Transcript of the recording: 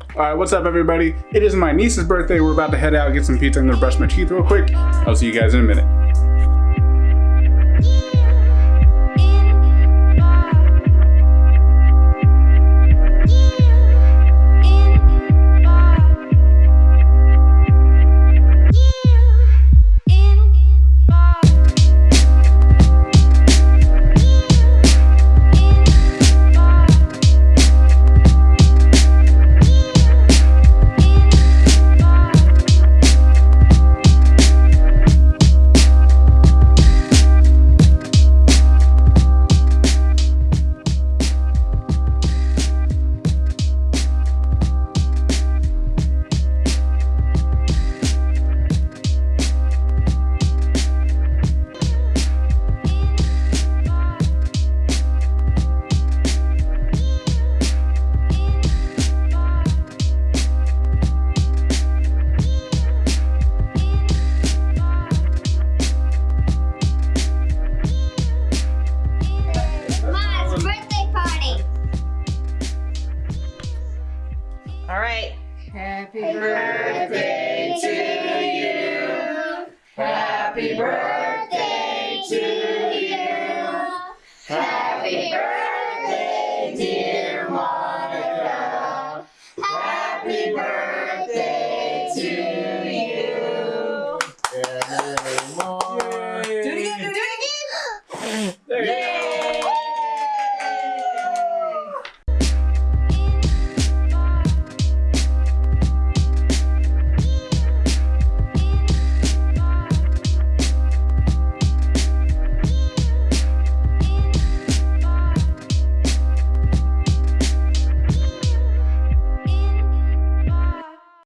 All right, what's up, everybody? It is my niece's birthday. We're about to head out, get some pizza. Gonna brush my teeth real quick. I'll see you guys in a minute. Happy birthday to you. Happy birthday to you.